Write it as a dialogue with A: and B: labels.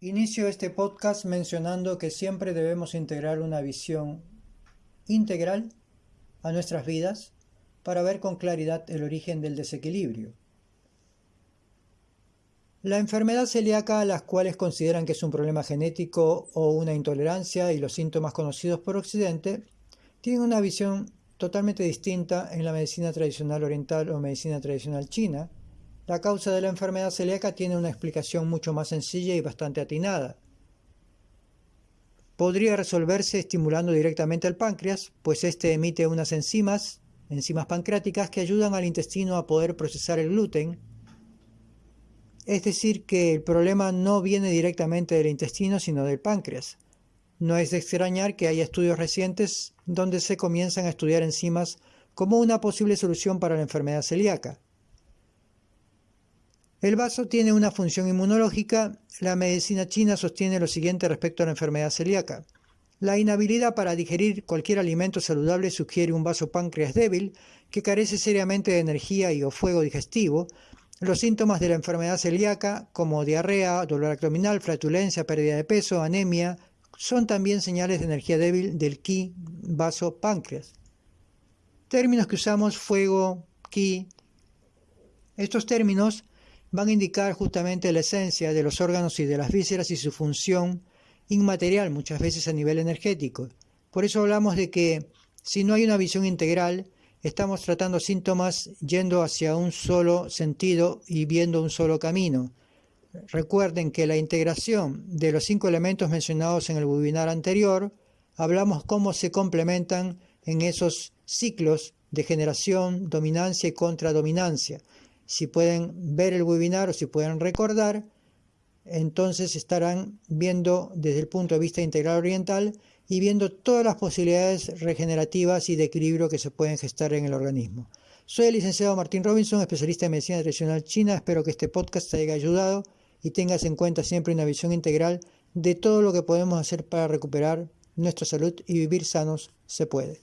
A: Inicio este podcast mencionando que siempre debemos integrar una visión integral a nuestras vidas para ver con claridad el origen del desequilibrio. La enfermedad celíaca, las cuales consideran que es un problema genético o una intolerancia y los síntomas conocidos por Occidente, tienen una visión totalmente distinta en la medicina tradicional oriental o medicina tradicional china, la causa de la enfermedad celíaca tiene una explicación mucho más sencilla y bastante atinada. Podría resolverse estimulando directamente al páncreas, pues éste emite unas enzimas, enzimas pancreáticas, que ayudan al intestino a poder procesar el gluten. Es decir, que el problema no viene directamente del intestino, sino del páncreas. No es de extrañar que haya estudios recientes donde se comienzan a estudiar enzimas como una posible solución para la enfermedad celíaca. El vaso tiene una función inmunológica. La medicina china sostiene lo siguiente respecto a la enfermedad celíaca. La inhabilidad para digerir cualquier alimento saludable sugiere un vaso páncreas débil que carece seriamente de energía y o fuego digestivo. Los síntomas de la enfermedad celíaca, como diarrea, dolor abdominal, flatulencia, pérdida de peso, anemia, son también señales de energía débil del ki vaso páncreas. Términos que usamos fuego, ki. Estos términos van a indicar justamente la esencia de los órganos y de las vísceras y su función inmaterial, muchas veces a nivel energético. Por eso hablamos de que si no hay una visión integral, estamos tratando síntomas yendo hacia un solo sentido y viendo un solo camino. Recuerden que la integración de los cinco elementos mencionados en el webinar anterior, hablamos cómo se complementan en esos ciclos de generación, dominancia y contradominancia si pueden ver el webinar o si pueden recordar, entonces estarán viendo desde el punto de vista integral oriental y viendo todas las posibilidades regenerativas y de equilibrio que se pueden gestar en el organismo. Soy el licenciado Martín Robinson, especialista en medicina tradicional china. Espero que este podcast te haya ayudado y tengas en cuenta siempre una visión integral de todo lo que podemos hacer para recuperar nuestra salud y vivir sanos se puede.